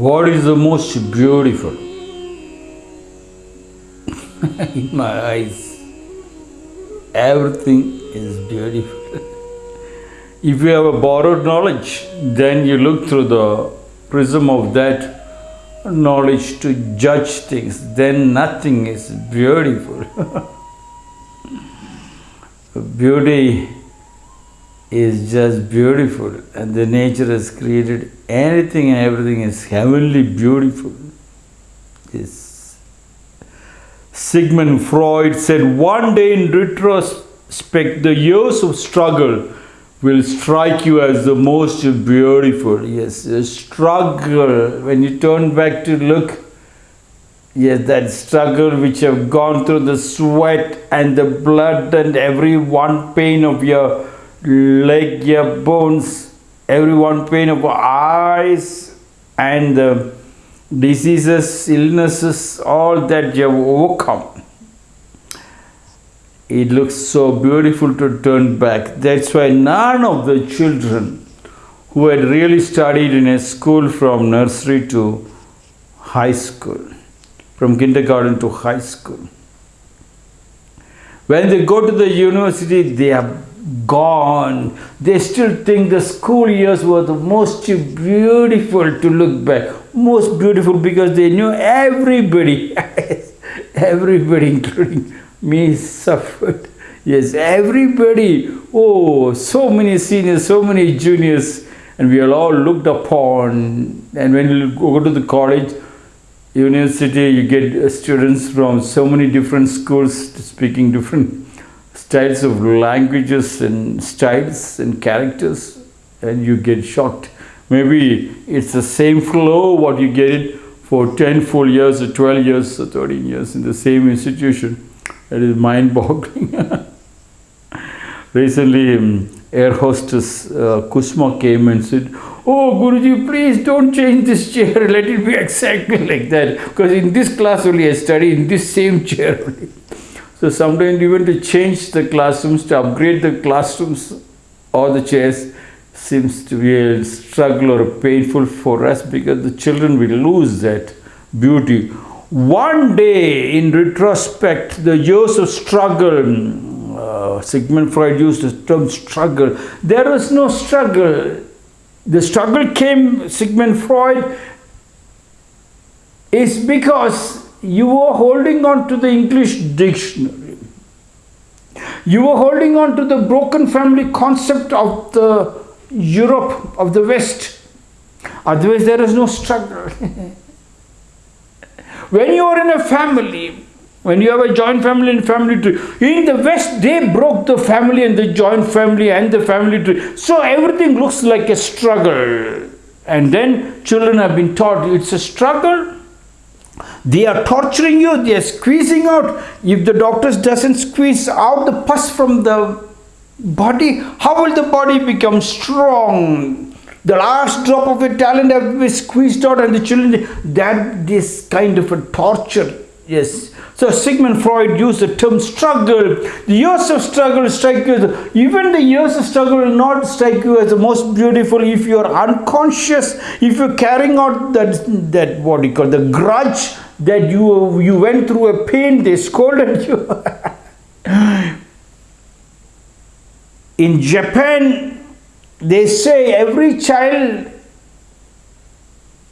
What is the most beautiful? In my eyes, everything is beautiful. if you have a borrowed knowledge, then you look through the prism of that knowledge to judge things, then nothing is beautiful. Beauty is just beautiful and the nature has created anything and everything is heavenly beautiful. Yes. Sigmund Freud said one day in retrospect the years of struggle will strike you as the most beautiful. Yes, a struggle when you turn back to look yes that struggle which have gone through the sweat and the blood and every one pain of your leg, your bones, every one pain of eyes and the diseases, illnesses, all that you have overcome. It looks so beautiful to turn back. That's why none of the children who had really studied in a school from nursery to high school, from kindergarten to high school, when they go to the university, they are gone. They still think the school years were the most beautiful to look back. Most beautiful because they knew everybody, everybody including me suffered. Yes, everybody. Oh, so many seniors, so many juniors and we are all looked upon. And when you go to the college, university, you get students from so many different schools speaking different styles of languages and styles and characters and you get shocked. Maybe it's the same flow what you get it for 10 full years or 12 years or 13 years in the same institution. That is mind-boggling. Recently, um, air hostess uh, Kusma came and said, Oh, Guruji, please don't change this chair. Let it be exactly like that. Because in this class only I study in this same chair only. So sometimes even to change the classrooms, to upgrade the classrooms or the chairs seems to be a struggle or painful for us because the children will lose that beauty. One day in retrospect, the years of struggle, uh, Sigmund Freud used the term struggle. There was no struggle. The struggle came, Sigmund Freud, is because you were holding on to the English dictionary. You were holding on to the broken family concept of the Europe, of the West. Otherwise, there is no struggle. when you are in a family, when you have a joint family and family tree, in the West, they broke the family and the joint family and the family tree. So everything looks like a struggle. And then children have been taught it's a struggle they are torturing you, they are squeezing out. If the doctors doesn't squeeze out the pus from the body, how will the body become strong? The last drop of a talent have been squeezed out and the children, that this kind of a torture, yes. So Sigmund Freud used the term struggle. The years of struggle strike you. Even the years of struggle will not strike you as the most beautiful if you are unconscious, if you're carrying out that, that what you call the grudge that you, you went through a pain, they scolded you. In Japan, they say every child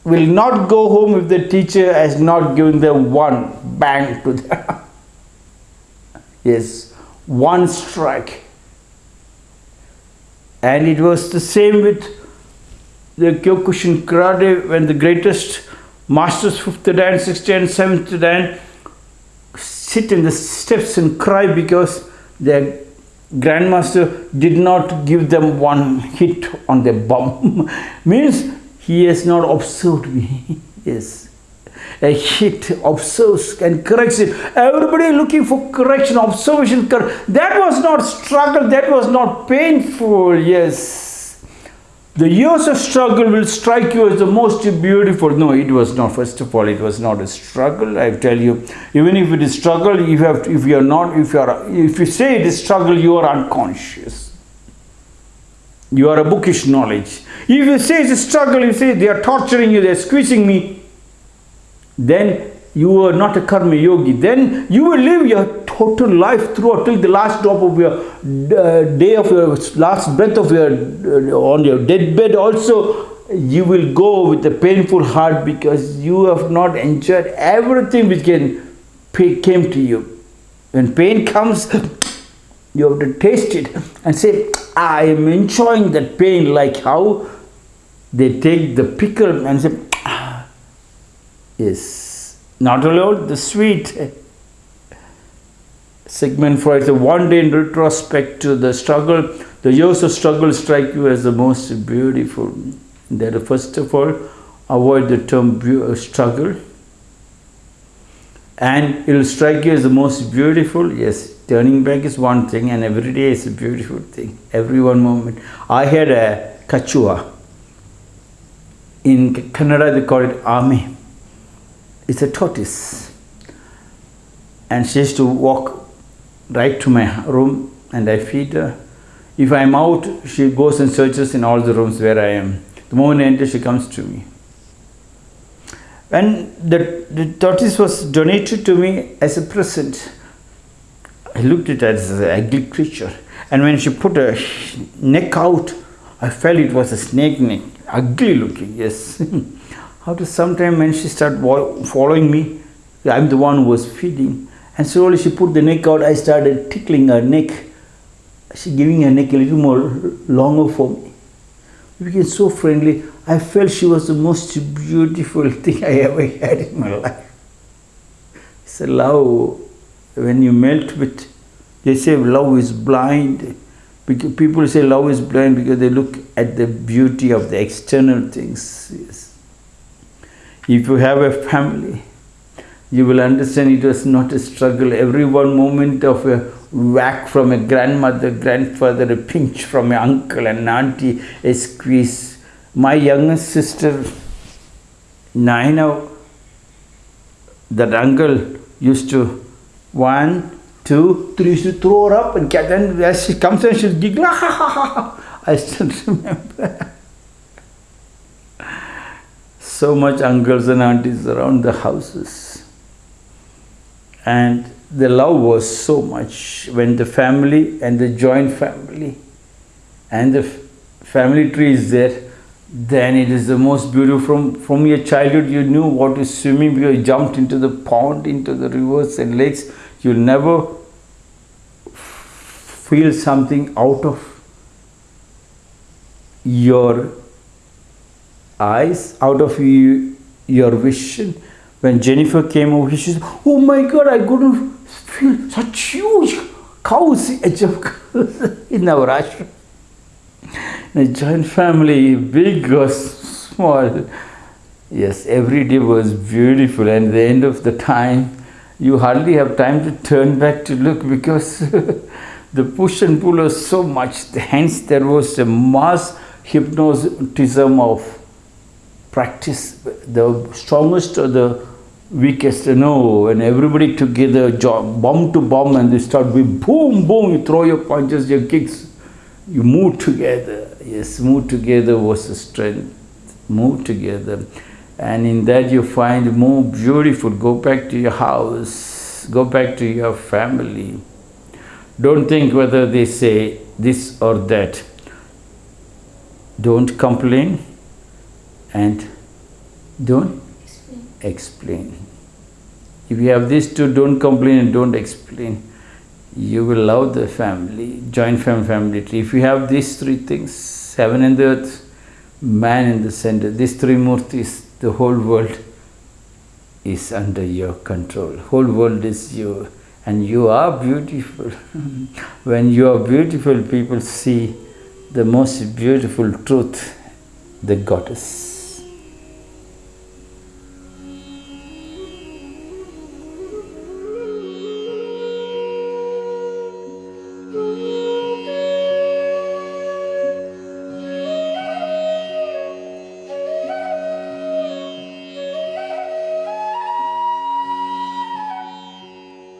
will not go home if the teacher has not given them one bang to them. yes, one strike. And it was the same with the Kyokushin karate when the greatest masters, fifth dan, sixth dan, seventh dan, sit in the steps and cry because their grandmaster did not give them one hit on the bum. Means he has not observed me. yes. A hit observes and corrects it. Everybody looking for correction, observation. That was not struggle. That was not painful. Yes. The years of struggle will strike you as the most beautiful. No, it was not. First of all, it was not a struggle. I tell you, even if it is struggle, if you have, if you are not, if you are, if you say it is struggle, you are unconscious. You are a bookish knowledge. If you say it's a struggle, you say they are torturing you, they are squeezing me, then you are not a karma yogi. Then you will live your total life throughout till the last drop of your uh, day of your last breath of your uh, on your deathbed also you will go with a painful heart because you have not enjoyed everything which can came to you. When pain comes, you have to taste it and say, I am enjoying that pain like how they take the pickle and say, ah, yes, not only the sweet. Sigmund Freud said, one day in retrospect to the struggle, the years of struggle strike you as the most beautiful. That first of all avoid the term uh, struggle. And it will strike you as the most beautiful yes turning back is one thing and every day is a beautiful thing. Every one moment. I had a kachua. In Kannada they call it ame. It's a tortoise. And she used to walk right to my room and I feed her. If I'm out she goes and searches in all the rooms where I am. The moment I enter, she comes to me. And the, the tortoise was donated to me as a present. I looked at it as an ugly creature. And when she put her neck out, I felt it was a snake neck, ugly looking, yes. After some time when she started following me, I'm the one who was feeding. And slowly she put the neck out, I started tickling her neck. She giving her neck a little more longer for me. We became so friendly. I felt she was the most beautiful thing I ever had in my life. It's a love. When you melt with, they say love is blind. Because people say love is blind because they look at the beauty of the external things. Yes. If you have a family, you will understand it was not a struggle. Every one moment of a whack from a grandmother, grandfather, a pinch from an uncle and auntie, a squeeze. My youngest sister, Naina, that uncle used to one, two, three, to throw her up and then as she comes and she'll giggle. I still remember. so much uncles and aunties around the houses. And the love was so much when the family and the joint family and the family tree is there then it is the most beautiful from from your childhood you knew what is swimming you jumped into the pond into the rivers and lakes you'll never feel something out of your eyes out of you, your vision when Jennifer came over she said oh my god I couldn't feel such huge cows in our ashram. In a joint family, big or small. Yes, every day was beautiful and the end of the time, you hardly have time to turn back to look because the push and pull was so much. Hence, there was a mass hypnotism of practice. The strongest or the weakest you know and everybody together bomb to bomb and they start with boom boom you throw your punches your kicks you move together. Yes move together was the strength. Move together. And in that you find more beautiful. Go back to your house. Go back to your family don't think whether they say this or that don't complain and don't explain. If you have these two, don't complain and don't explain. You will love the family, joint family, family tree. If you have these three things, heaven and earth, man in the center, these three murtis, the whole world is under your control. Whole world is you and you are beautiful. when you are beautiful, people see the most beautiful truth, the goddess.